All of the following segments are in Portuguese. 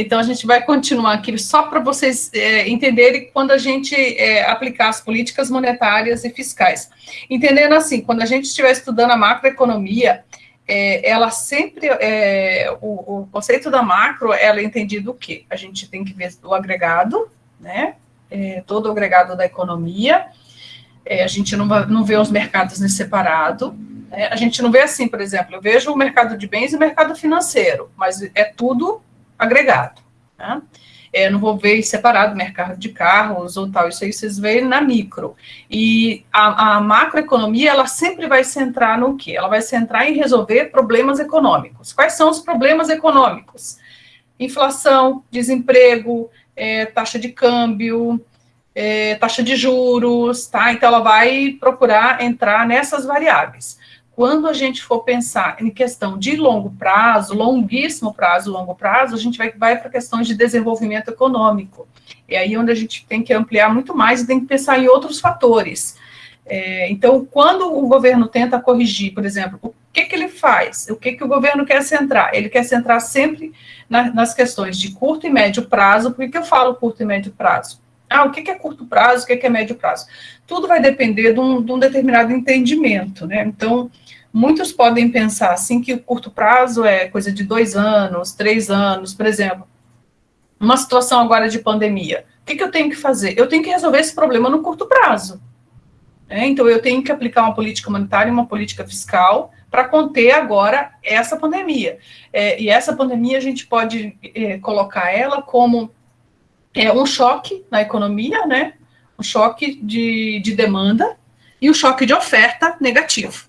Então, a gente vai continuar aqui só para vocês é, entenderem quando a gente é, aplicar as políticas monetárias e fiscais. Entendendo assim, quando a gente estiver estudando a macroeconomia, é, ela sempre, é, o, o, conceito da macro, ela é entendido o quê? A gente tem que ver o agregado, né, é, todo o agregado da economia, é, a gente não, não vê os mercados em separado, né, a gente não vê assim, por exemplo, eu vejo o mercado de bens e o mercado financeiro, mas é tudo agregado, né? É, não vou ver separado mercado de carros ou tal, isso aí vocês veem na micro. E a, a, macroeconomia, ela sempre vai centrar no quê? Ela vai centrar em resolver problemas econômicos. Quais são os problemas econômicos? Inflação, desemprego, é, taxa de câmbio, é, taxa de juros, tá? Então, ela vai procurar entrar nessas variáveis quando a gente for pensar em questão de longo prazo, longuíssimo prazo, longo prazo, a gente vai, vai para questões de desenvolvimento econômico. É aí onde a gente tem que ampliar muito mais e tem que pensar em outros fatores. É, então, quando o governo tenta corrigir, por exemplo, o que, que ele faz? O que, que o governo quer centrar? Ele quer centrar sempre na, nas questões de curto e médio prazo. Por que, que eu falo curto e médio prazo? Ah, o que, é curto prazo, o que, é médio prazo? Tudo vai depender de um, de um determinado entendimento, né? Então, Muitos podem pensar assim que o curto prazo é coisa de dois anos, três anos, por exemplo. Uma situação agora de pandemia. O que, que eu tenho que fazer? Eu tenho que resolver esse problema no curto prazo. É, então, eu tenho que aplicar uma política monetária, uma política fiscal para conter agora essa pandemia. É, e essa pandemia a gente pode é, colocar ela como é, um choque na economia, né? Um choque de, de demanda e um choque de oferta negativo.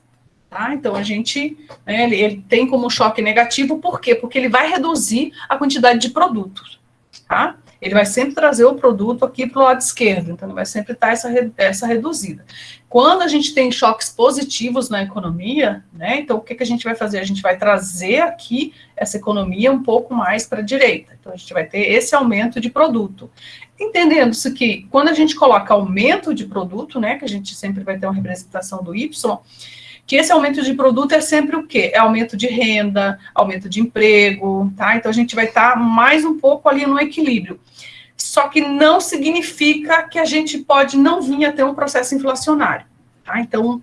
Tá? Então, a gente, né, ele, ele, tem como choque negativo, por quê? Porque ele vai reduzir a quantidade de produtos, tá? Ele vai sempre trazer o produto aqui para o lado esquerdo, então vai sempre estar essa, essa reduzida. Quando a gente tem choques positivos na economia, né, então o que, que a gente vai fazer? A gente vai trazer aqui essa economia um pouco mais para a direita, então a gente vai ter esse aumento de produto. Entendendo-se que quando a gente coloca aumento de produto, né, que a gente sempre vai ter uma representação do Y, que esse aumento de produto é sempre o quê? É aumento de renda, aumento de emprego, tá? Então, a gente vai estar tá mais um pouco ali no equilíbrio. Só que não significa que a gente pode não vir a ter um processo inflacionário, tá? Então,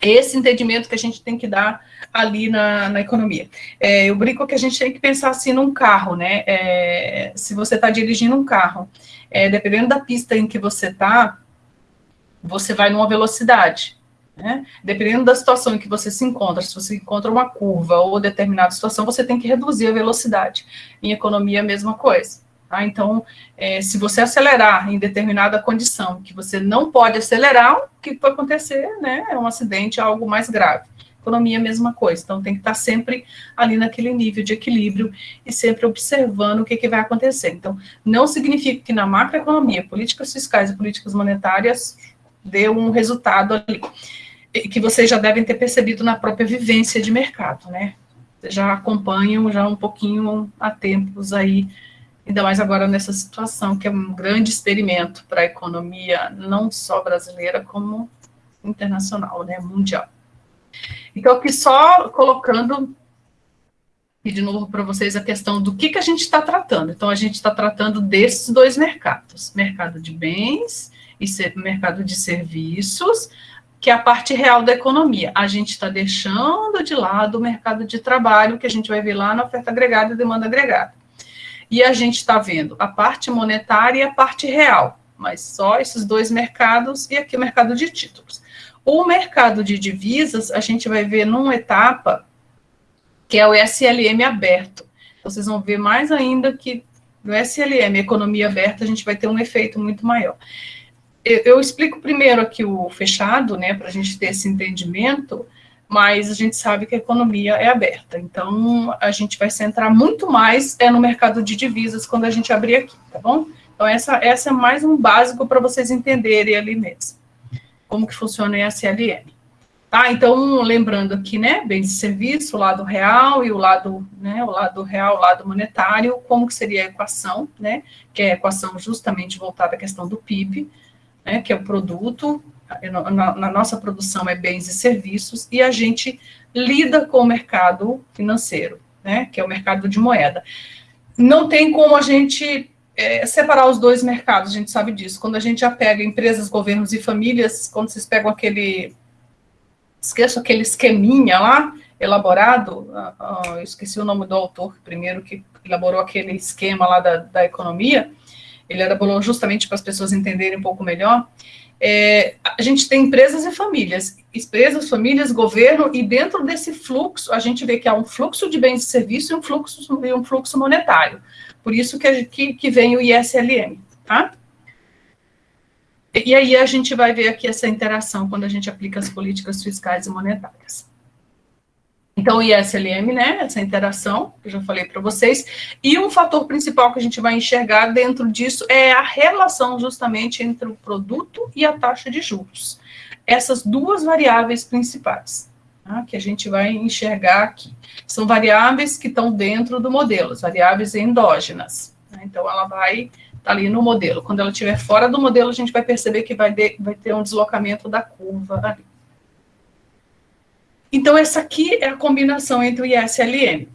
esse entendimento que a gente tem que dar ali na, na economia. É, eu brinco que a gente tem que pensar assim num carro, né? É, se você está dirigindo um carro, é, dependendo da pista em que você está, você vai numa velocidade. Né? Dependendo da situação em que você se encontra, se você encontra uma curva ou determinada situação, você tem que reduzir a velocidade. Em economia, a mesma coisa. Tá? Então, é, se você acelerar em determinada condição, que você não pode acelerar, o que vai acontecer? Né? É um acidente, algo mais grave. Economia, mesma coisa. Então, tem que estar sempre ali naquele nível de equilíbrio e sempre observando o que, que vai acontecer. Então, não significa que na macroeconomia, políticas fiscais e políticas monetárias dê um resultado ali que vocês já devem ter percebido na própria vivência de mercado, né? Já acompanham já um pouquinho há tempos aí, ainda mais agora nessa situação, que é um grande experimento para a economia, não só brasileira, como internacional, né, mundial. Então, aqui só colocando e de novo para vocês a questão do que, que a gente está tratando. Então, a gente está tratando desses dois mercados, mercado de bens e mercado de serviços, que é a parte real da economia. A gente está deixando de lado o mercado de trabalho, que a gente vai ver lá na oferta agregada e demanda agregada. E a gente está vendo a parte monetária e a parte real, mas só esses dois mercados e aqui o mercado de títulos. O mercado de divisas, a gente vai ver numa etapa que é o SLM aberto. Vocês vão ver mais ainda que no SLM, economia aberta, a gente vai ter um efeito muito maior eu, eu explico primeiro aqui o fechado, né, para a gente ter esse entendimento, mas a gente sabe que a economia é aberta, então a gente vai centrar muito mais é no mercado de divisas quando a gente abrir aqui, tá bom? Então essa, essa é mais um básico para vocês entenderem ali mesmo, como que funciona o SLM. Tá, então, lembrando aqui, né, bens e serviço, o lado real e o lado, né, o lado real, o lado monetário, como que seria a equação, né, que é a equação justamente voltada à questão do PIB, né, que é o produto, na, na, nossa produção é bens e serviços, e a gente lida com o mercado financeiro, né, que é o mercado de moeda. não tem como a gente é, separar os dois mercados, a gente sabe disso. Quando a gente já pega empresas, governos e famílias, quando vocês pegam aquele, esqueço aquele esqueminha lá, elaborado, uh, uh, esqueci o nome do autor primeiro que elaborou aquele esquema lá da, da economia, ele elaborou justamente para as pessoas entenderem um pouco melhor, é, a gente tem empresas e famílias, empresas, famílias, governo, e dentro desse fluxo, a gente vê que há um fluxo de bens e serviços e um fluxo, e um fluxo monetário. Por isso que, que, que vem o ISLM, tá? E aí a gente vai ver aqui essa interação quando a gente aplica as políticas fiscais e monetárias. Então, o ISLM, né, essa interação, que eu já falei para vocês, e um fator principal que a gente vai enxergar dentro disso é a relação justamente entre o produto e a taxa de juros. Essas duas variáveis principais, tá, que a gente vai enxergar aqui. São variáveis que estão dentro do modelo, as variáveis endógenas. Né, então, ela vai estar tá ali no modelo. Quando ela estiver fora do modelo, a gente vai perceber que vai, de, vai ter um deslocamento da curva ali. Então, essa aqui é a combinação entre o IS e LM.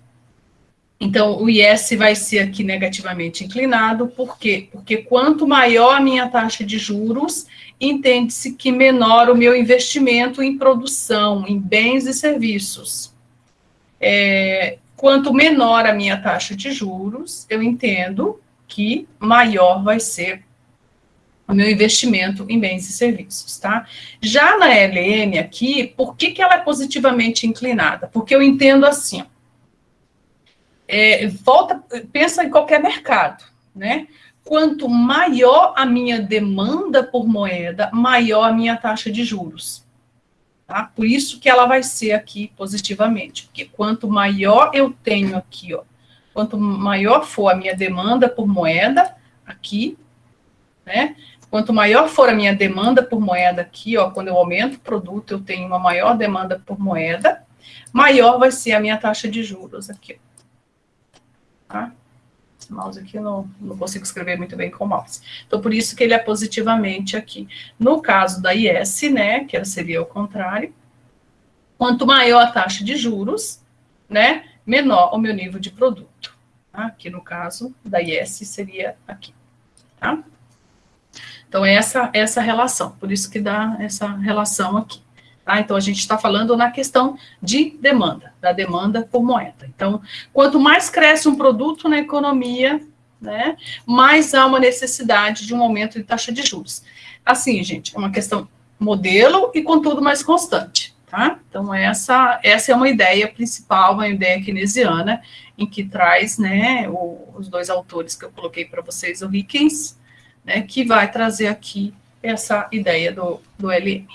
Então, o IS vai ser aqui negativamente inclinado, por quê? Porque quanto maior a minha taxa de juros, entende-se que menor o meu investimento em produção, em bens e serviços. É, quanto menor a minha taxa de juros, eu entendo que maior vai ser o meu investimento em bens e serviços, tá? Já na LM aqui, por que, que ela é positivamente inclinada? Porque eu entendo assim, é, volta, pensa em qualquer mercado, né? Quanto maior a minha demanda por moeda, maior a minha taxa de juros. Tá? Por isso que ela vai ser aqui positivamente, porque quanto maior eu tenho aqui, ó, quanto maior for a minha demanda por moeda, aqui, né? Quanto maior for a minha demanda por moeda aqui, ó, quando eu aumento o produto, eu tenho uma maior demanda por moeda, maior vai ser a minha taxa de juros aqui. Tá? Esse mouse aqui eu não, não consigo escrever muito bem com o mouse. Então, por isso que ele é positivamente aqui. No caso da IS, né, que seria o contrário, quanto maior a taxa de juros, né, menor o meu nível de produto. Tá? Aqui no caso da IS seria aqui, tá? Então, essa, essa relação, por isso que dá essa relação aqui. Tá? Então, a gente está falando na questão de demanda, da demanda por moeda. Então, quanto mais cresce um produto na economia, né, mais há uma necessidade de um aumento de taxa de juros. Assim, gente, é uma questão modelo e, contudo, mais constante. Tá? Então, essa, essa é uma ideia principal, uma ideia keynesiana, em que traz né, o, os dois autores que eu coloquei para vocês, o Rickens né, que vai trazer aqui essa ideia do, do LM.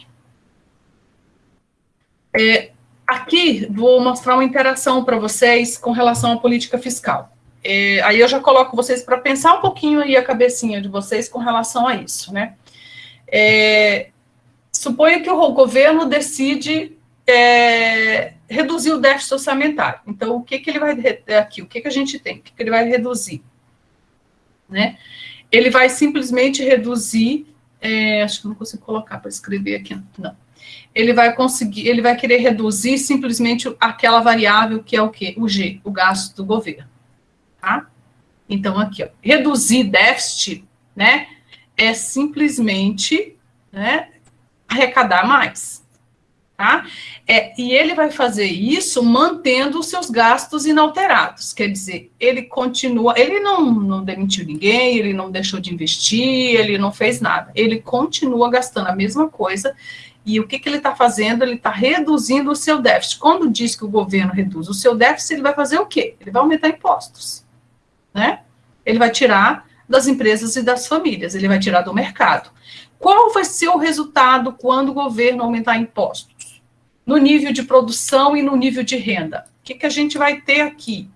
É, aqui vou mostrar uma interação para vocês com relação à política fiscal. É, aí eu já coloco vocês para pensar um pouquinho aí a cabecinha de vocês com relação a isso, né? É, suponha que o governo decide é, reduzir o déficit orçamentário. Então, o que, que ele vai aqui? O que, que a gente tem? O que, que ele vai reduzir? Né? Ele vai simplesmente reduzir, é, acho que não consigo colocar para escrever aqui, não. Ele vai conseguir, ele vai querer reduzir simplesmente aquela variável que é o quê? O G, o gasto do governo, tá? Então, aqui, ó, reduzir déficit, né, é simplesmente, né, arrecadar mais, tá? É, e ele vai fazer isso mantendo os seus gastos inalterados, quer dizer, ele continua, ele não, não demitiu ninguém, ele não deixou de investir, ele não fez nada, ele continua gastando a mesma coisa, e o que, que ele está fazendo? Ele está reduzindo o seu déficit. Quando diz que o governo reduz o seu déficit, ele vai fazer o quê? Ele vai aumentar impostos, né? Ele vai tirar das empresas e das famílias, ele vai tirar do mercado. Qual vai ser o resultado quando o governo aumentar impostos? No nível de produção e no nível de renda. O que, que a gente vai ter aqui?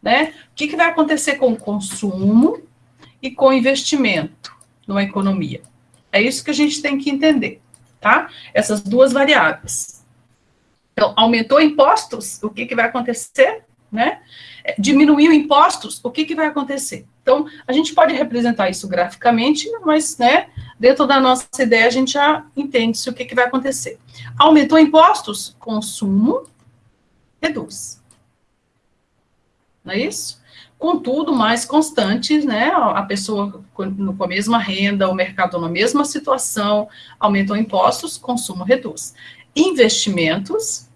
Né? O que, que vai acontecer com o consumo e com o investimento numa economia? É isso que a gente tem que entender, tá? Essas duas variáveis. Então, aumentou impostos, o que, que vai acontecer? Né? É, diminuiu impostos, o que, que vai acontecer? Então, a gente pode representar isso graficamente, mas, né, dentro da nossa ideia, a gente já entende o que, que vai acontecer. Aumentou impostos? Consumo reduz. Não é isso? contudo, mais constantes, né, a pessoa com a mesma renda, o mercado na mesma situação, aumentam impostos, consumo reduz. Investimentos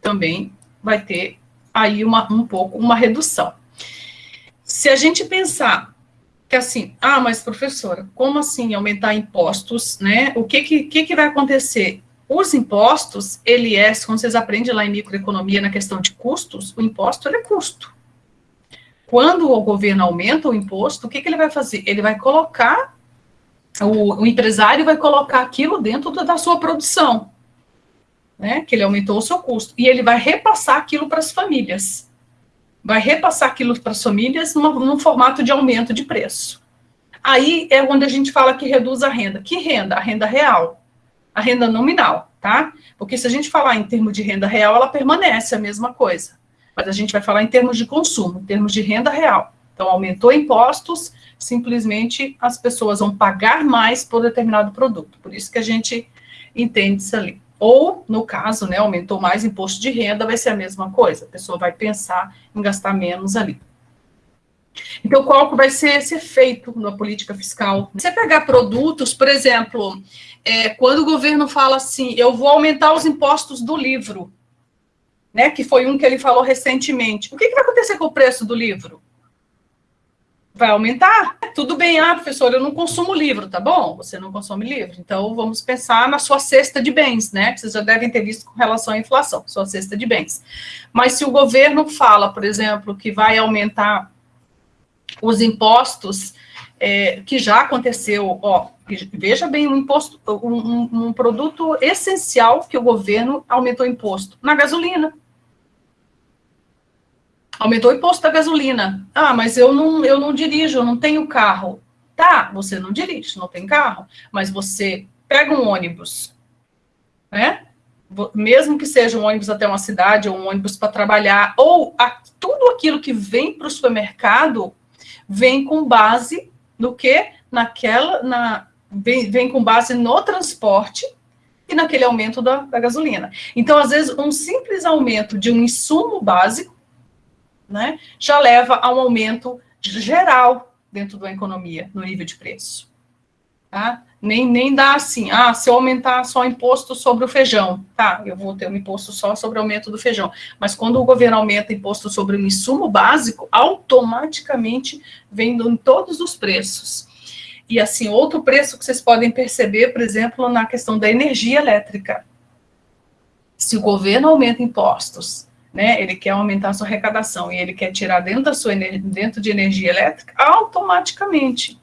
também vai ter aí uma, um pouco uma redução. Se a gente pensar que assim, ah, mas professora, como assim aumentar impostos, né? O que que, que, que vai acontecer? Os impostos, ele é, quando vocês aprendem lá em microeconomia na questão de custos, o imposto ele é custo. Quando o governo aumenta o imposto, o que, que ele vai fazer? Ele vai colocar, o, o empresário vai colocar aquilo dentro da sua produção, né? Que ele aumentou o seu custo. E ele vai repassar aquilo para as famílias. Vai repassar aquilo para as famílias num formato de aumento de preço. Aí é onde a gente fala que reduz a renda. Que renda? A renda real. A renda nominal, tá? Porque se a gente falar em termos de renda real, ela permanece a mesma coisa mas a gente vai falar em termos de consumo, em termos de renda real. Então, aumentou impostos, simplesmente as pessoas vão pagar mais por determinado produto. Por isso que a gente entende isso ali. Ou, no caso, né, aumentou mais imposto de renda, vai ser a mesma coisa. A pessoa vai pensar em gastar menos ali. Então, qual que vai ser esse efeito na política fiscal? Você pegar produtos, por exemplo, é, quando o governo fala assim, eu vou aumentar os impostos do livro, né, que foi um que ele falou recentemente. O que, que vai acontecer com o preço do livro? Vai aumentar? Tudo bem, ah, professor, eu não consumo livro, tá bom? Você não consome livro. Então, vamos pensar na sua cesta de bens, né? Vocês já devem ter visto com relação à inflação, sua cesta de bens. Mas se o governo fala, por exemplo, que vai aumentar os impostos, é, que já aconteceu, ó, veja bem, um imposto, um, um produto essencial que o governo aumentou o imposto na gasolina. Aumentou o imposto da gasolina. Ah, mas eu não, eu não dirijo, eu não tenho carro. Tá, você não dirige, não tem carro, mas você pega um ônibus, né? Mesmo que seja um ônibus até uma cidade, ou um ônibus para trabalhar, ou a, tudo aquilo que vem para o supermercado vem com base no que? Naquela, na, vem, vem com base no transporte e naquele aumento da, da gasolina. Então, às vezes, um simples aumento de um insumo básico né, já leva a um aumento geral dentro da economia, no nível de preço. Tá? Nem, nem dá assim, ah, se eu aumentar só o imposto sobre o feijão, tá, eu vou ter um imposto só sobre o aumento do feijão. Mas quando o governo aumenta imposto sobre o insumo básico, automaticamente vem em todos os preços. E assim, outro preço que vocês podem perceber, por exemplo, na questão da energia elétrica. Se o governo aumenta impostos né, ele quer aumentar a sua arrecadação e ele quer tirar dentro, da sua, dentro de energia elétrica, automaticamente.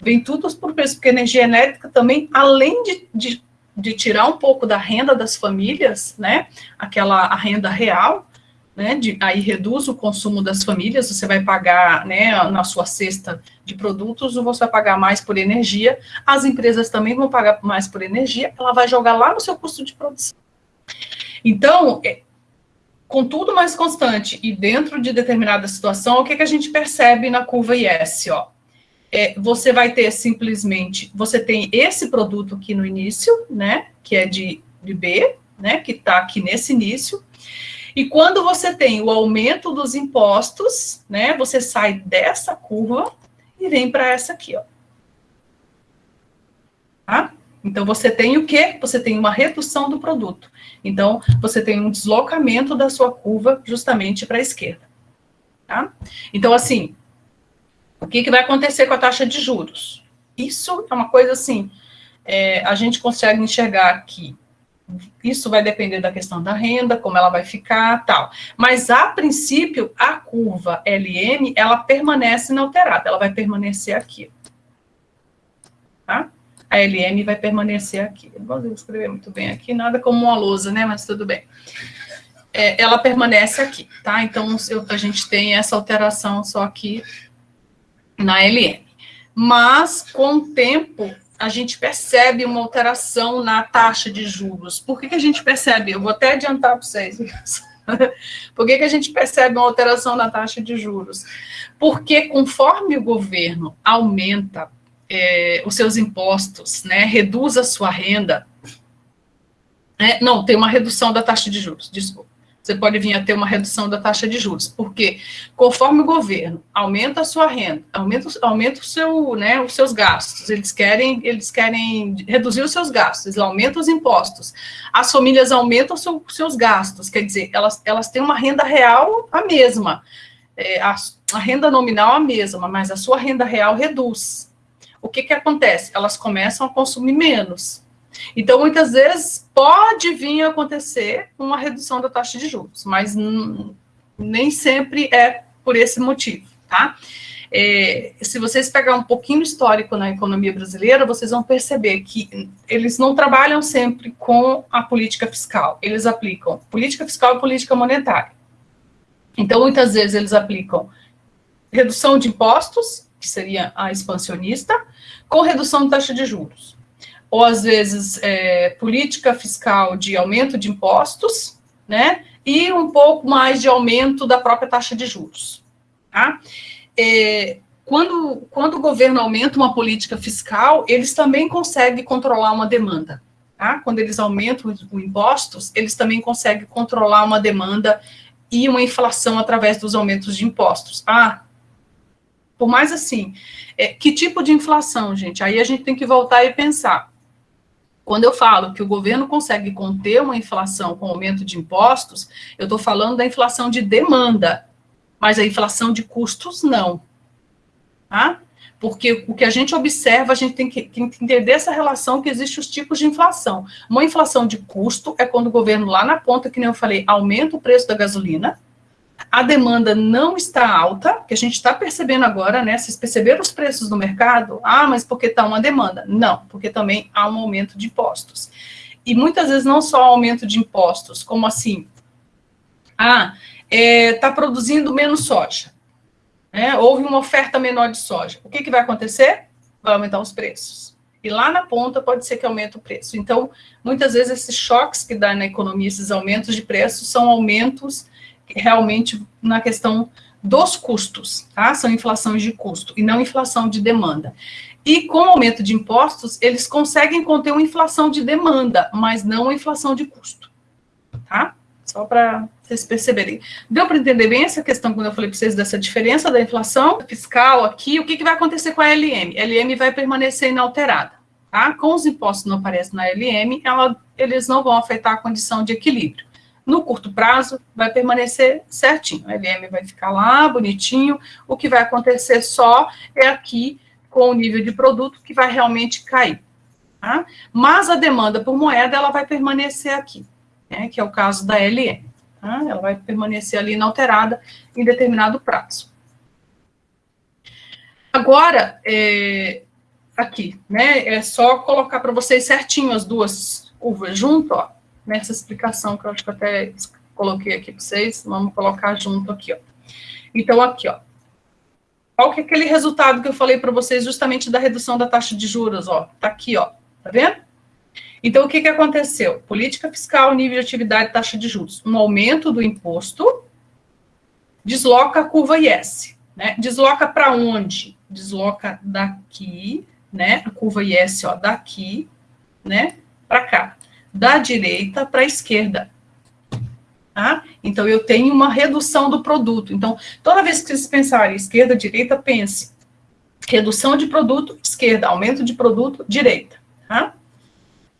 Vem tudo por preço, porque energia elétrica também, além de, de, de, tirar um pouco da renda das famílias, né, aquela a renda real, né, de, aí reduz o consumo das famílias, você vai pagar, né, na sua cesta de produtos, você vai pagar mais por energia, as empresas também vão pagar mais por energia, ela vai jogar lá no seu custo de produção. Então, é, com tudo mais constante e dentro de determinada situação, o que, que a gente percebe na curva IS, ó? É, você vai ter simplesmente, você tem esse produto aqui no início, né, que é de, de B, né, que está aqui nesse início, e quando você tem o aumento dos impostos, né, você sai dessa curva e vem para essa aqui, ó. Tá? Então, você tem o quê? Você tem uma redução do produto. Então, você tem um deslocamento da sua curva justamente para a esquerda. Tá? Então, assim, o que, que vai acontecer com a taxa de juros? Isso é uma coisa assim, é, a gente consegue enxergar aqui. Isso vai depender da questão da renda, como ela vai ficar, tal. Mas, a princípio, a curva LM, ela permanece inalterada, ela vai permanecer aqui. Tá? A LM vai permanecer aqui. não vou escrever muito bem aqui, nada como uma lousa, né? Mas tudo bem. É, ela permanece aqui, tá? Então, eu, a gente tem essa alteração só aqui na LM. Mas, com o tempo, a gente percebe uma alteração na taxa de juros. Por que, que a gente percebe? Eu vou até adiantar para vocês. Por que, que a gente percebe uma alteração na taxa de juros? Porque conforme o governo aumenta é, os seus impostos, né, reduz a sua renda, é, não, tem uma redução da taxa de juros, desculpa. você pode vir a ter uma redução da taxa de juros, porque conforme o governo aumenta a sua renda, aumenta, aumenta o seu, né, os seus gastos, eles querem, eles querem reduzir os seus gastos, eles aumentam os impostos, as famílias aumentam os seu, seus gastos, quer dizer, elas, elas têm uma renda real a mesma, é, a, a renda nominal a mesma, mas a sua renda real reduz. O que que acontece? Elas começam a consumir menos, então, muitas vezes, pode vir a acontecer uma redução da taxa de juros, mas nem sempre é por esse motivo, tá? É, se vocês pegar um pouquinho histórico na economia brasileira, vocês vão perceber que eles não trabalham sempre com a política fiscal, eles aplicam política fiscal e política monetária. Então, muitas vezes, eles aplicam redução de impostos, que seria a expansionista, com redução de taxa de juros ou às vezes é, política fiscal de aumento de impostos, né, e um pouco mais de aumento da própria taxa de juros. Tá? É, quando, quando o governo aumenta uma política fiscal, eles também conseguem controlar uma demanda. Tá? Quando eles aumentam os impostos, eles também conseguem controlar uma demanda e uma inflação através dos aumentos de impostos. Ah, por mais assim, é, que tipo de inflação, gente? Aí a gente tem que voltar e pensar. Quando eu falo que o governo consegue conter uma inflação com aumento de impostos, eu estou falando da inflação de demanda, mas a inflação de custos não. Tá? Porque o que a gente observa, a gente tem que, entender essa relação que existe os tipos de inflação. Uma inflação de custo é quando o governo lá na ponta, que nem eu falei, aumenta o preço da gasolina, a demanda não está alta, que a gente está percebendo agora, né? Vocês perceberam os preços no mercado? Ah, mas porque está uma demanda? Não, porque também há um aumento de impostos. E muitas vezes não só aumento de impostos, como assim? Ah, está é, tá produzindo menos soja. Né? Houve uma oferta menor de soja. O que, que vai acontecer? Vai aumentar os preços. E lá na ponta pode ser que aumente o preço. Então, muitas vezes esses choques que dá na economia, esses aumentos de preços, são aumentos realmente na questão dos custos, tá? São inflações de custo e não inflação de demanda. E com o aumento de impostos, eles conseguem conter uma inflação de demanda, mas não uma inflação de custo, tá? Só para vocês perceberem. Deu para entender bem essa questão quando eu falei para vocês dessa diferença da inflação fiscal aqui? O que, que vai acontecer com a LM? A LM vai permanecer inalterada, tá? Com os impostos não aparecem na LM, ela, eles não vão afetar a condição de equilíbrio. No curto prazo, vai permanecer certinho. O LM vai ficar lá, bonitinho. O que vai acontecer só é aqui, com o nível de produto, que vai realmente cair. Tá? Mas a demanda por moeda, ela vai permanecer aqui, né, que é o caso da LM. Tá? Ela vai permanecer ali inalterada em determinado prazo. Agora, é, aqui, né, é só colocar para vocês certinho as duas curvas junto, ó nessa explicação que eu acho que até coloquei aqui para vocês, vamos colocar junto aqui, ó. Então, aqui, ó. Qual que é aquele resultado que eu falei para vocês justamente da redução da taxa de juros, ó? Tá aqui, ó. Tá vendo? Então, o que, que aconteceu? Política fiscal, nível de atividade, taxa de juros. Um aumento do imposto desloca a curva IS. Né? Desloca para onde? Desloca daqui, né? A curva IS, ó, daqui, né? Para cá da direita para a esquerda. Tá? Então, eu tenho uma redução do produto. Então, toda vez que vocês pensarem esquerda, direita, pense. Redução de produto, esquerda. Aumento de produto, direita. Tá?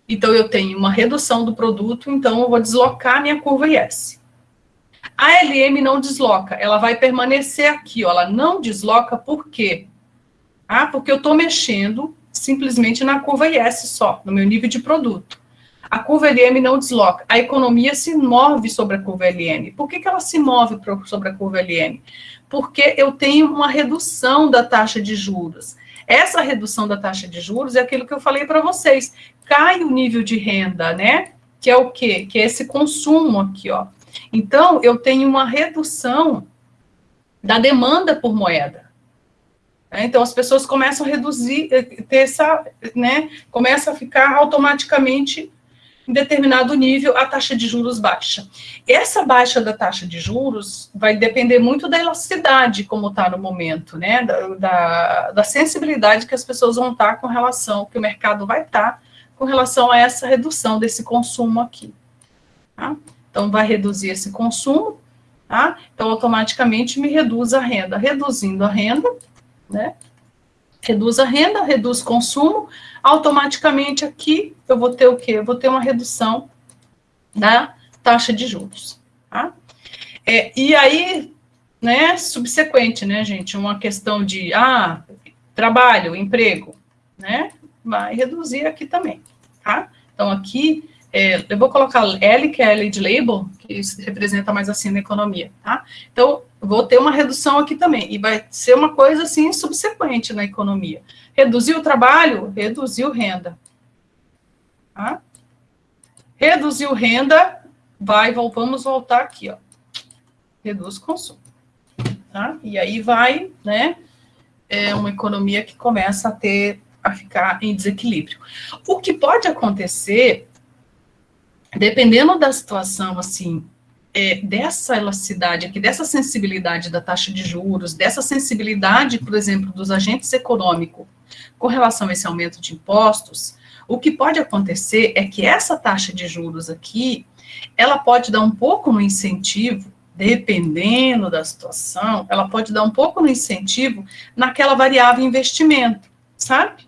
Então, eu tenho uma redução do produto, então eu vou deslocar minha curva IS. A LM não desloca, ela vai permanecer aqui, ó, ela não desloca por quê? Ah, porque eu estou mexendo simplesmente na curva IS só, no meu nível de produto. A curva LM não desloca. A economia se move sobre a curva LM. Por que, que ela se move sobre a curva LM? Porque eu tenho uma redução da taxa de juros. Essa redução da taxa de juros é aquilo que eu falei para vocês. Cai o nível de renda, né? Que é o quê? Que é esse consumo aqui, ó. Então, eu tenho uma redução da demanda por moeda. Então, as pessoas começam a reduzir, eh, ter essa, né? Começa a ficar automaticamente em determinado nível, a taxa de juros baixa. Essa baixa da taxa de juros vai depender muito da elasticidade, como está no momento, né? Da, da, da, sensibilidade que as pessoas vão estar tá com relação, que o mercado vai estar tá com relação a essa redução desse consumo aqui. Tá? Então, vai reduzir esse consumo, tá? Então, automaticamente me reduz a renda. Reduzindo a renda, né? Reduz a renda, reduz consumo, automaticamente aqui eu vou ter o quê? Eu vou ter uma redução da taxa de juros, tá? É, e aí, né, subsequente, né, gente, uma questão de, ah, trabalho, emprego, né, vai reduzir aqui também, tá? Então, aqui, é, eu vou colocar L, que é L de label, que representa mais assim na economia, tá? Então, vou ter uma redução aqui também, e vai ser uma coisa assim subsequente na economia. Reduziu o trabalho, reduziu renda. Tá? Reduziu renda, vai, vamos voltar aqui, ó. Reduz consumo. Tá? E aí vai, né, é uma economia que começa a ter, a ficar em desequilíbrio. O que pode acontecer, dependendo da situação, assim, é, dessa elasticidade aqui, dessa sensibilidade da taxa de juros, dessa sensibilidade, por exemplo, dos agentes econômicos com relação a esse aumento de impostos, o que pode acontecer é que essa taxa de juros aqui, ela pode dar um pouco no incentivo, dependendo da situação, ela pode dar um pouco no incentivo naquela variável investimento, sabe?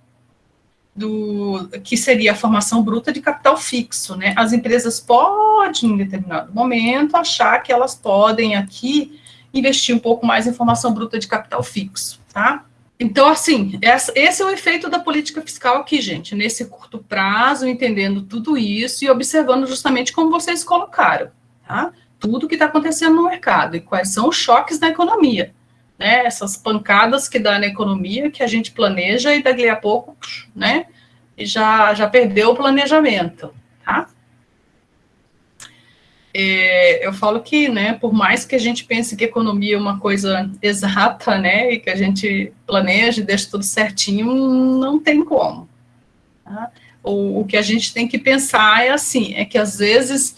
Do que seria a formação bruta de capital fixo, né? As empresas podem, em determinado momento, achar que elas podem aqui investir um pouco mais em formação bruta de capital fixo, tá? Então, assim, esse é o efeito da política fiscal aqui, gente, nesse curto prazo, entendendo tudo isso e observando justamente como vocês colocaram, tá? Tudo que está acontecendo no mercado e quais são os choques na economia né, essas pancadas que dá na economia, que a gente planeja e daqui a pouco, né, já, já perdeu o planejamento, tá? É, eu falo que, né, por mais que a gente pense que economia é uma coisa exata, né, e que a gente planeje, deixe tudo certinho, não tem como. Tá? O, o que a gente tem que pensar é assim, é que às vezes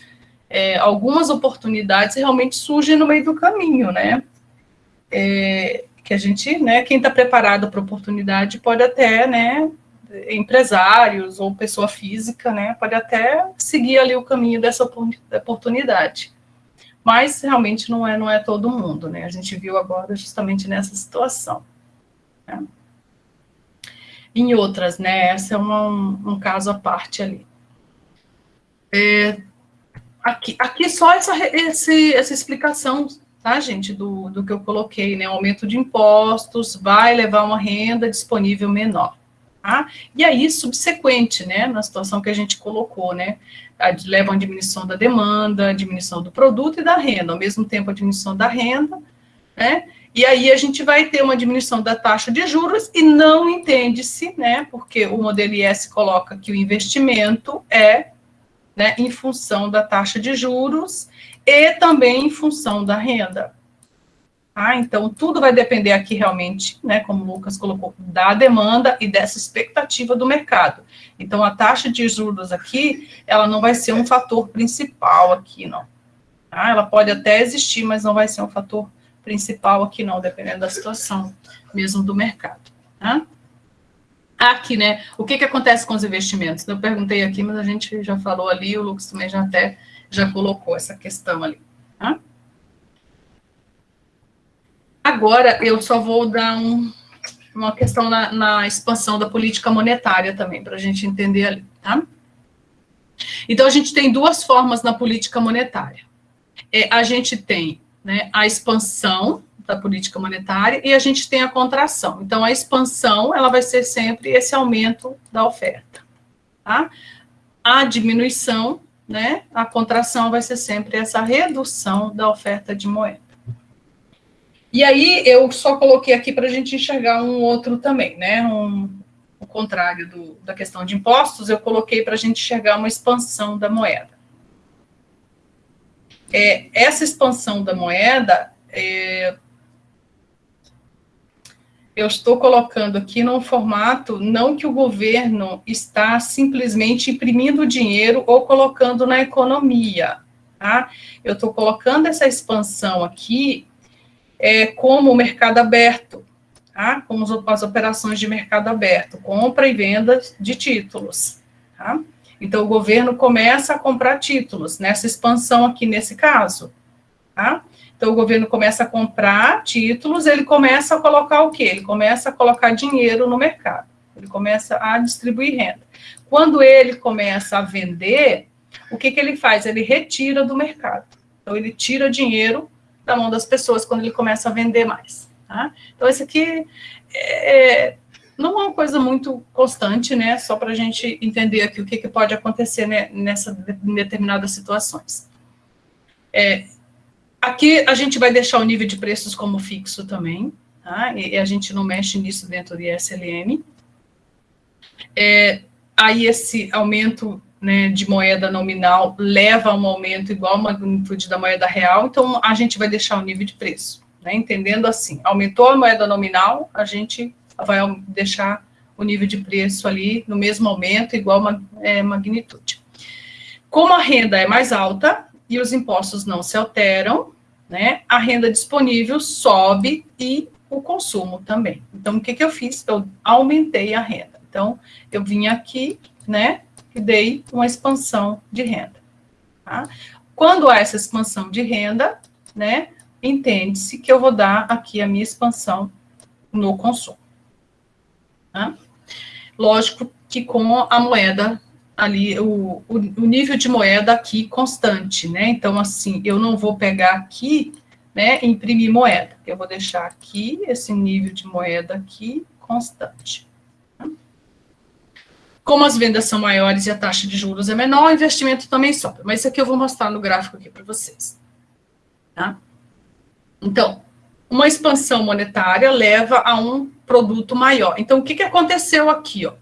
é, algumas oportunidades realmente surgem no meio do caminho, né, é, que a gente, né, quem está preparado para oportunidade pode até, né, empresários ou pessoa física, né, pode até seguir ali o caminho dessa oportunidade. Mas realmente não é, não é todo mundo, né? A gente viu agora justamente nessa situação. Né? Em outras, né? Essa é uma, um, um caso à parte ali. É, aqui, aqui só essa, esse, essa explicação tá, gente, do, do que eu coloquei, né? O aumento de impostos vai levar uma renda disponível menor. Tá? E aí, subsequente, né, na situação que a gente colocou, né, leva a diminuição da demanda, diminuição do produto e da renda, ao mesmo tempo a diminuição da renda, né, e aí a gente vai ter uma diminuição da taxa de juros e não entende-se, né, porque o modelo IS coloca que o investimento é, né, em função da taxa de juros e também em função da renda. Ah, então, tudo vai depender aqui realmente, né, como o Lucas colocou, da demanda e dessa expectativa do mercado. Então, a taxa de juros aqui, ela não vai ser um fator principal aqui, não. Ah, ela pode até existir, mas não vai ser um fator principal aqui, não, dependendo da situação mesmo do mercado. Tá? Aqui, né, o que, que acontece com os investimentos? Eu perguntei aqui, mas a gente já falou ali, o Lucas também já até já colocou essa questão ali. Tá? Agora, eu só vou dar um, uma questão na, na, expansão da política monetária também, para a gente entender ali, tá? Então, a gente tem duas formas na política monetária. É, a gente tem né, a expansão da política monetária e a gente tem a contração. Então, a expansão, ela vai ser sempre esse aumento da oferta, tá? A diminuição né, a contração vai ser sempre essa redução da oferta de moeda. E aí, eu só coloquei aqui para a gente enxergar um outro também, né, um, o contrário do, da questão de impostos, eu coloquei para a gente enxergar uma expansão da moeda. É, essa expansão da moeda, é, eu estou colocando aqui num formato, não que o governo está simplesmente imprimindo dinheiro ou colocando na economia, tá? Eu estou colocando essa expansão aqui é, como mercado aberto, tá? Como as operações de mercado aberto, compra e venda de títulos, tá? Então, o governo começa a comprar títulos, nessa expansão aqui nesse caso, tá? Então, o governo começa a comprar títulos, ele começa a colocar o quê? Ele começa a colocar dinheiro no mercado, ele começa a distribuir renda. Quando ele começa a vender, o que, que ele faz? Ele retira do mercado. Então, ele tira dinheiro da mão das pessoas quando ele começa a vender mais. Tá? Então, esse aqui é, não é uma coisa muito constante, né? Só para a gente entender aqui o que, que pode acontecer né, nessa em determinadas situações. É, aqui a gente vai deixar o nível de preços como fixo também, tá? E, e a gente não mexe nisso dentro do ISLM. É, aí esse aumento né, de moeda nominal leva a um aumento igual à magnitude da moeda real, então a gente vai deixar o nível de preço, né, entendendo assim, aumentou a moeda nominal, a gente vai deixar o nível de preço ali no mesmo aumento, igual a é, magnitude. Como a renda é mais alta e os impostos não se alteram, né, a renda disponível sobe e o consumo também. Então, o que, que eu fiz? Eu aumentei a renda. Então, eu vim aqui, né, e dei uma expansão de renda. Tá? Quando há essa expansão de renda, né, entende-se que eu vou dar aqui a minha expansão no consumo. Tá? Lógico que com a moeda ali, o, o, o, nível de moeda aqui constante, né? Então, assim, eu não vou pegar aqui, né, imprimir moeda. Eu vou deixar aqui esse nível de moeda aqui constante. Como as vendas são maiores e a taxa de juros é menor, o investimento também sobe. Mas isso aqui eu vou mostrar no gráfico aqui para vocês. Tá? Então, uma expansão monetária leva a um produto maior. Então, o que, que aconteceu aqui? Ó?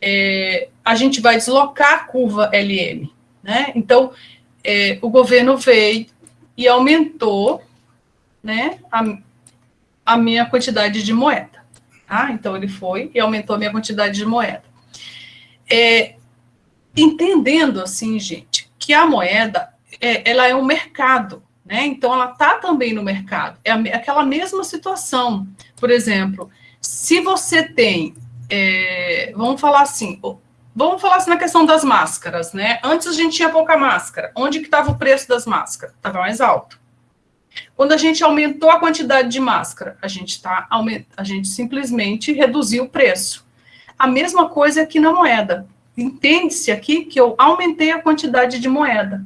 É, a gente vai deslocar a curva LM. Né? Então, é, o governo veio e aumentou né, a, a minha quantidade de moeda. Tá? Então, ele foi e aumentou a minha quantidade de moeda. É, entendendo, assim, gente, que a moeda, é, ela é um mercado, né? Então, ela está também no mercado. É aquela mesma situação. Por exemplo, se você tem, é, vamos falar assim, vamos falar assim na questão das máscaras, né? Antes a gente tinha pouca máscara. Onde que estava o preço das máscaras? Estava mais alto. Quando a gente aumentou a quantidade de máscara, a gente, tá, a gente simplesmente reduziu o preço. A mesma coisa aqui na moeda. Entende-se aqui que eu aumentei a quantidade de moeda.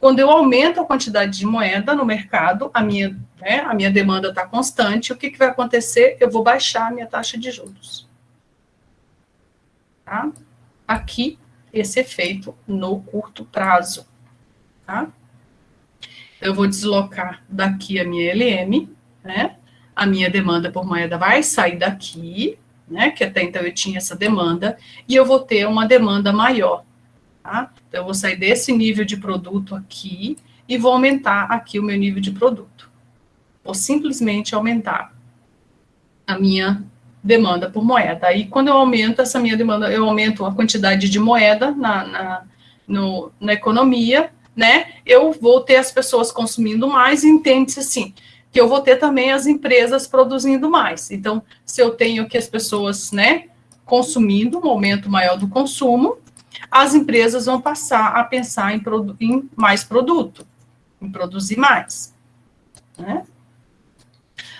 Quando eu aumento a quantidade de moeda no mercado, a minha, né, a minha demanda está constante, o que, que vai acontecer? Eu vou baixar a minha taxa de juros. Tá? Aqui, esse efeito no curto prazo. Tá? Eu vou deslocar daqui a minha LM, né? A minha demanda por moeda vai sair daqui, né? Que até então eu tinha essa demanda, e eu vou ter uma demanda maior tá? Então, eu vou sair desse nível de produto aqui e vou aumentar aqui o meu nível de produto. Vou simplesmente aumentar a minha demanda por moeda. Aí, quando eu aumento essa minha demanda, eu aumento a quantidade de moeda na, na, no, na economia, né? Eu vou ter as pessoas consumindo mais, entende-se assim, que eu vou ter também as empresas produzindo mais. Então, se eu tenho que as pessoas, né, consumindo, um aumento maior do consumo, as empresas vão passar a pensar em, em mais produto, em produzir mais. Né?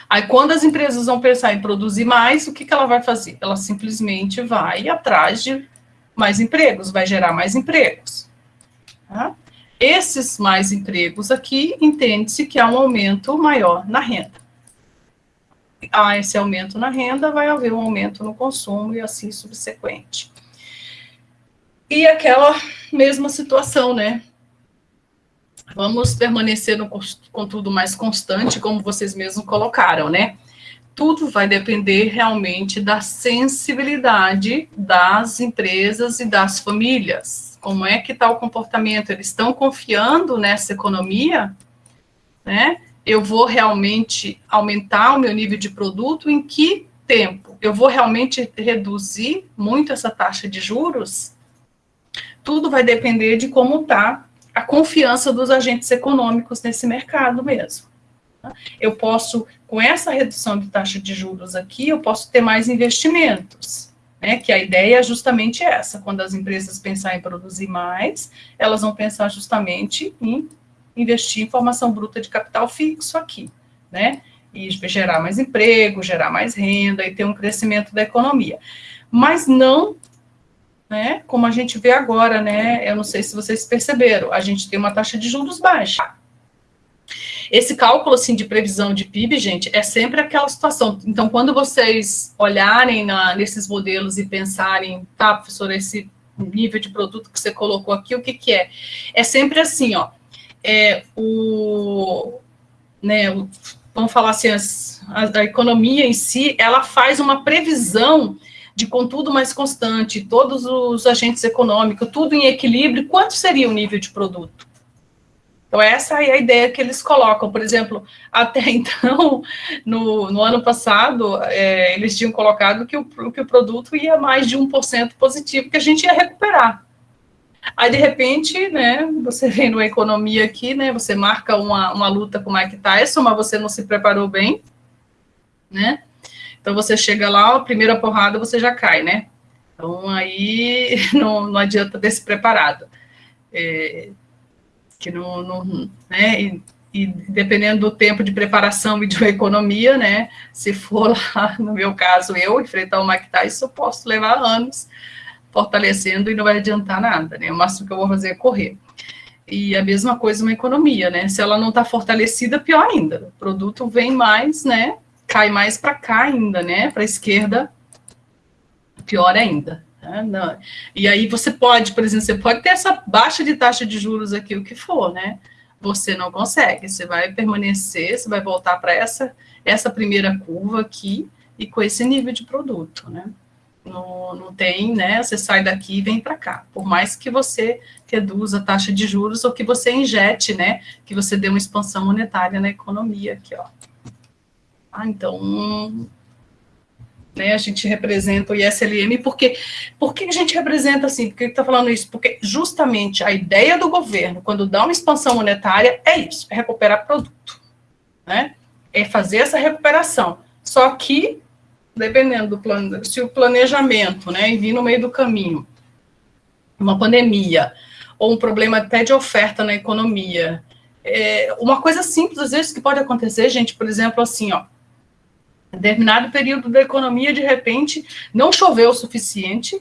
Aí, quando as empresas vão pensar em produzir mais, o que, que ela vai fazer? Ela simplesmente vai atrás de mais empregos, vai gerar mais empregos. Tá? Esses mais empregos aqui, entende-se que há um aumento maior na renda. Há esse aumento na renda, vai haver um aumento no consumo e assim subsequente. E aquela mesma situação, né? Vamos permanecer no contudo mais constante, como vocês mesmos colocaram, né? Tudo vai depender realmente da sensibilidade das empresas e das famílias. Como é que está o comportamento? Eles estão confiando nessa economia? Né? Eu vou realmente aumentar o meu nível de produto em que tempo? Eu vou realmente reduzir muito essa taxa de juros? tudo vai depender de como está a confiança dos agentes econômicos nesse mercado mesmo. Eu posso, com essa redução de taxa de juros aqui, eu posso ter mais investimentos. né, que a ideia é justamente essa, quando as empresas pensarem em produzir mais, elas vão pensar justamente em investir em formação bruta de capital fixo aqui, né, e gerar mais emprego, gerar mais renda e ter um crescimento da economia. Mas não, né, como a gente vê agora, né, eu não sei se vocês perceberam, a gente tem uma taxa de juros baixa, esse cálculo, assim, de previsão de PIB, gente, é sempre aquela situação. Então, quando vocês olharem na, nesses modelos e pensarem, tá, professor, esse nível de produto que você colocou aqui, o que que é? É sempre assim, ó, é o, né, o, vamos falar assim, as, a, a economia em si, ela faz uma previsão de contudo mais constante, todos os agentes econômicos, tudo em equilíbrio, quanto seria o nível de produto? Então, essa é a ideia que eles colocam. Por exemplo, até então, no, no ano passado, é, eles tinham colocado que o, que o produto ia mais de 1% positivo, que a gente ia recuperar. Aí, de repente, né, você vem numa economia aqui, né, você marca uma, uma luta com o Mike Tyson, mas você não se preparou bem, né? Então, você chega lá, a primeira porrada, você já cai, né? Então, aí não, não adianta ter se preparado. É, que não, não né, e, e, dependendo do tempo de preparação e de economia, né, se for lá, no meu caso, eu enfrentar o Mike Tyson, eu posso levar anos fortalecendo e não vai adiantar nada, né, o máximo que eu vou fazer é correr. E a mesma coisa uma economia, né, se ela não está fortalecida, pior ainda, o produto vem mais, né, cai mais para cá ainda, né, para a esquerda, pior ainda. Né? Não. E aí você pode, por exemplo, você pode ter essa baixa de taxa de juros aqui, o que for, né? Você não consegue, você vai permanecer, você vai voltar para essa, essa primeira curva aqui e com esse nível de produto, né? Não, não tem, né? Você sai daqui e vem para cá. Por mais que você reduza a taxa de juros ou que você injete, né? Que você dê uma expansão monetária na economia aqui, ó. Ah, então, né? A gente representa o ISLM, porque por que a gente representa assim? Por que está falando isso? Porque justamente a ideia do governo, quando dá uma expansão monetária, é isso, é recuperar produto, né? É fazer essa recuperação. Só que, dependendo do plano, se o planejamento, né, vir no meio do caminho, uma pandemia, ou um problema até de oferta na economia, é, uma coisa simples, às vezes, que pode acontecer, gente, por exemplo, assim, ó, determinado período da economia, de repente, não choveu o suficiente,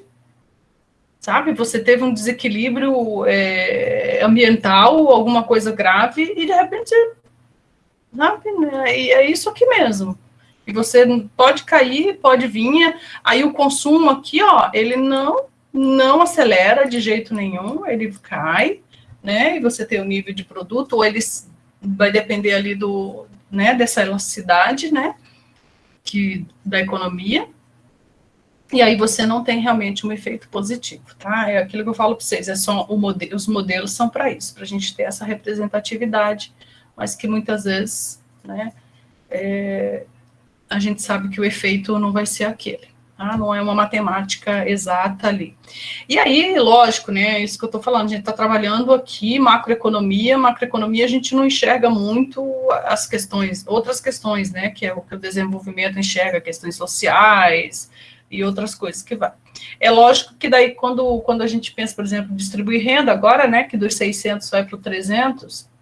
sabe? Você teve um desequilíbrio é, ambiental, alguma coisa grave, e de repente, sabe? Né? E é isso aqui mesmo. E você pode cair, pode vir, aí o consumo aqui, ó, ele não, não acelera de jeito nenhum, ele cai, né? E você tem o nível de produto, ou ele vai depender ali do, né, dessa elasticidade, né? Que, da economia, e aí você não tem realmente um efeito positivo, tá? É aquilo que eu falo para vocês, é só o modelo, os modelos são para isso, para a gente ter essa representatividade, mas que muitas vezes, né, é, a gente sabe que o efeito não vai ser aquele. Tá? Não é uma matemática exata ali. E aí, lógico, né, isso que eu estou falando, a gente está trabalhando aqui macroeconomia, macroeconomia a gente não enxerga muito as questões, outras questões, né, que é o que o desenvolvimento enxerga, questões sociais e outras coisas que vai. É lógico que daí, quando, quando a gente pensa, por exemplo, distribuir renda agora, né, que dos 600 vai para o 300, né,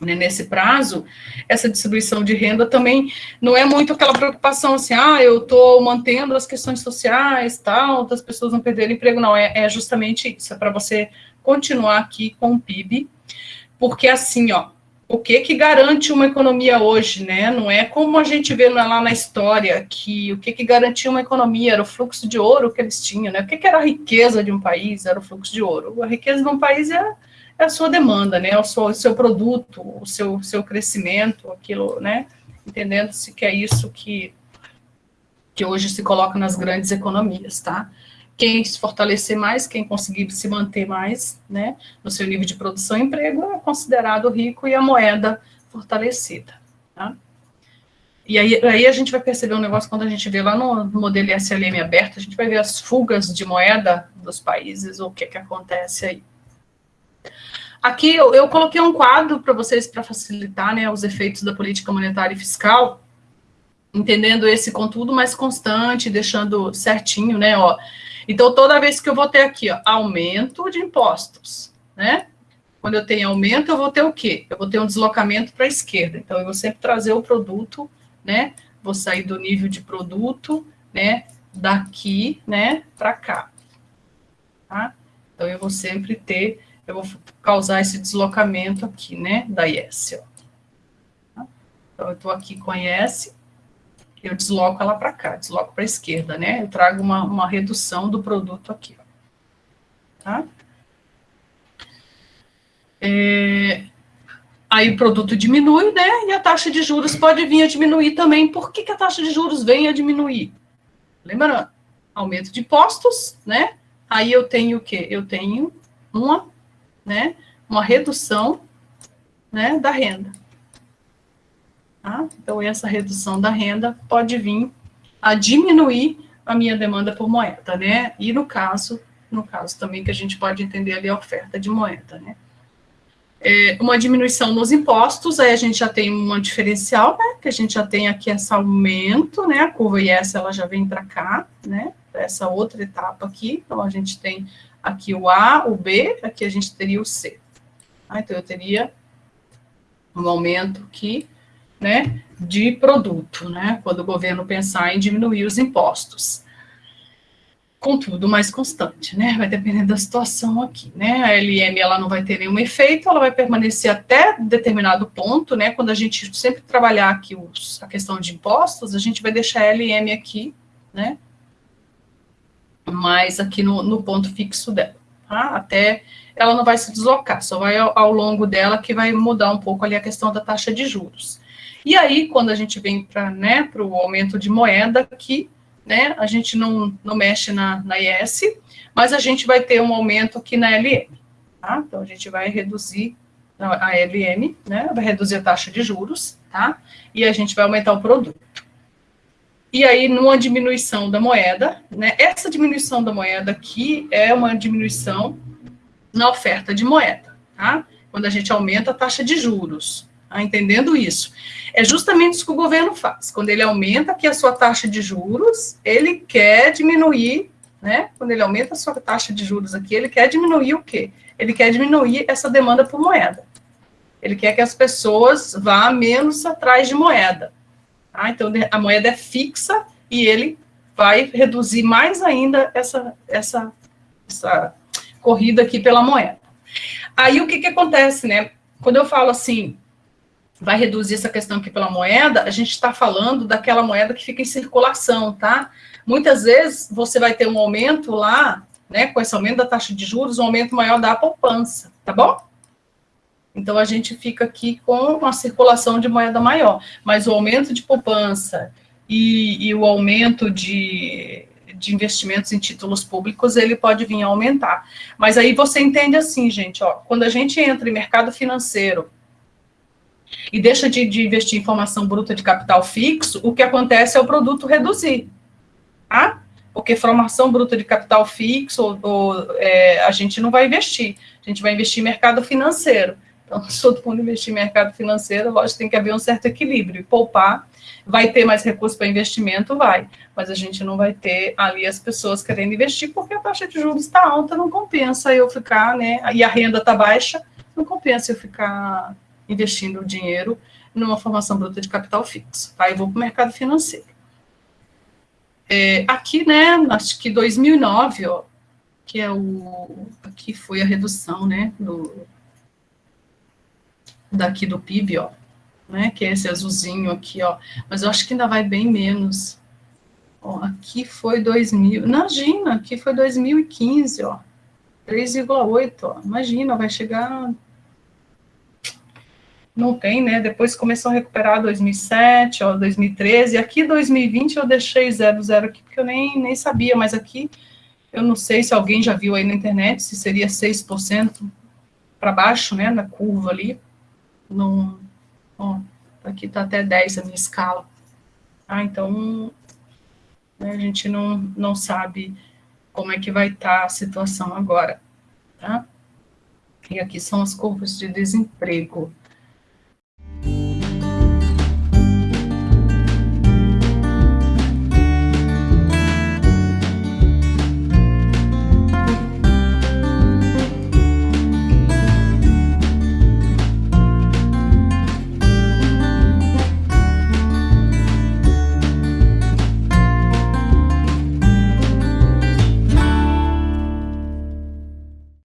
nesse prazo, essa distribuição de renda também não é muito aquela preocupação assim, ah, eu estou mantendo as questões sociais, tal, das pessoas não perderem emprego, não, é, é justamente isso, é para você continuar aqui com o PIB, porque assim, ó, o que que garante uma economia hoje, né, não é como a gente vê lá na história, que o que que garantia uma economia era o fluxo de ouro que eles tinham, né, o que que era a riqueza de um país, era o fluxo de ouro, a riqueza de um país é é a sua demanda, né? O seu, o seu produto, o seu, seu crescimento, aquilo, né? Entendendo-se que é isso que, que hoje se coloca nas grandes economias, tá? Quem se fortalecer mais, quem conseguir se manter mais, né, no seu nível de produção e emprego, é considerado rico e a moeda fortalecida, tá? E aí, aí a gente vai perceber um negócio quando a gente vê lá no, modelo SLM aberto, a gente vai ver as fugas de moeda dos países, o que que acontece aí. Aqui eu, eu coloquei um quadro para vocês para facilitar né, os efeitos da política monetária e fiscal. entendendo esse contudo mais constante, deixando certinho, né, ó. Então, toda vez que eu vou ter aqui, ó, aumento de impostos, né? Quando eu tenho aumento, eu vou ter o quê? Eu vou ter um deslocamento para a esquerda. Então, eu vou sempre trazer o produto, né? Vou sair do nível de produto, né? Daqui, né? Para cá. Tá? Então, eu vou sempre ter, eu vou causar esse deslocamento aqui, né? Da IS, ó. Então, eu estou aqui com a IS, eu desloco ela para cá, desloco para a esquerda, né? Eu trago uma, uma redução do produto aqui, ó. Tá? É, aí o produto diminui, né? E a taxa de juros pode vir a diminuir também. Por que, que a taxa de juros vem a diminuir? Lembrando, aumento de impostos, né? Aí eu tenho o quê? Eu tenho uma, né? Uma redução, né? Da renda. Tá? Então, essa redução da renda pode vir a diminuir a minha demanda por moeda, né? E no caso, no caso também que a gente pode entender ali a oferta de moeda, né? É, uma diminuição nos impostos, aí a gente já tem uma diferencial, né? Que a gente já tem aqui esse aumento, né? A curva IS, ela já vem para cá, né? Essa outra etapa aqui, então a gente tem aqui o A, o B, aqui a gente teria o C. Ah, então eu teria um aumento aqui né, de produto, né, quando o governo pensar em diminuir os impostos. Contudo, mais constante, né, vai depender da situação aqui, né, a LM, ela não vai ter nenhum efeito, ela vai permanecer até determinado ponto, né, quando a gente sempre trabalhar aqui os, a questão de impostos, a gente vai deixar a LM aqui, né, mais aqui no, no ponto fixo dela, tá, até ela não vai se deslocar, só vai ao, ao longo dela que vai mudar um pouco ali a questão da taxa de juros. E aí, quando a gente vem para né, o aumento de moeda, que né, a gente não, não mexe na, na IS, mas a gente vai ter um aumento aqui na LM. Tá? Então, a gente vai reduzir a LM, né, vai reduzir a taxa de juros, tá? E a gente vai aumentar o produto. E aí, numa diminuição da moeda, né, essa diminuição da moeda aqui é uma diminuição na oferta de moeda, tá? Quando a gente aumenta a taxa de juros, tá? entendendo isso. É justamente isso que o governo faz. Quando ele aumenta aqui a sua taxa de juros, ele quer diminuir, né? Quando ele aumenta a sua taxa de juros aqui, ele quer diminuir o quê? Ele quer diminuir essa demanda por moeda. Ele quer que as pessoas vá menos atrás de moeda. Tá? Então, a moeda é fixa e ele vai reduzir mais ainda essa, essa, essa corrida aqui pela moeda. Aí, o que, que acontece, né? Quando eu falo assim, vai reduzir essa questão aqui pela moeda, a gente está falando daquela moeda que fica em circulação, tá? Muitas vezes você vai ter um aumento lá, né, com esse aumento da taxa de juros, um aumento maior da poupança, tá bom? Então, a gente fica aqui com uma circulação de moeda maior, mas o aumento de poupança e, e o aumento de, de investimentos em títulos públicos, ele pode vir a aumentar. Mas aí você entende assim, gente, ó, quando a gente entra em mercado financeiro, e deixa de, de, investir em formação bruta de capital fixo, o que acontece é o produto reduzir, tá? Porque formação bruta de capital fixo, ou, ou, é, a gente não vai investir, a gente vai investir em mercado financeiro. Então, todo mundo investir em mercado financeiro, lógico, tem que haver um certo equilíbrio. Poupar, vai ter mais recursos para investimento? Vai. Mas a gente não vai ter ali as pessoas querendo investir, porque a taxa de juros está alta, não compensa eu ficar, né? E a renda está baixa, não compensa eu ficar investindo o dinheiro numa formação bruta de capital fixo. Tá? E vou para o mercado financeiro. É, aqui, né, acho que 2009, ó, que é o, aqui foi a redução, né, do, daqui do PIB, ó, né, que é esse azulzinho aqui, ó, mas eu acho que ainda vai bem menos. Ó, aqui foi 2000, imagina, aqui foi 2015, ó, 3,8, ó, imagina, vai chegar não tem, né? Depois começou a recuperar 2007, ó, 2013. Aqui 2020 eu deixei zero zero aqui porque eu nem, nem sabia, mas aqui eu não sei se alguém já viu aí na internet se seria 6% para baixo, né, na curva ali. No, ó, aqui tá até 10 a minha escala. Ah, então né, a gente não, não sabe como é que vai estar tá a situação agora, tá? E aqui são as curvas de desemprego.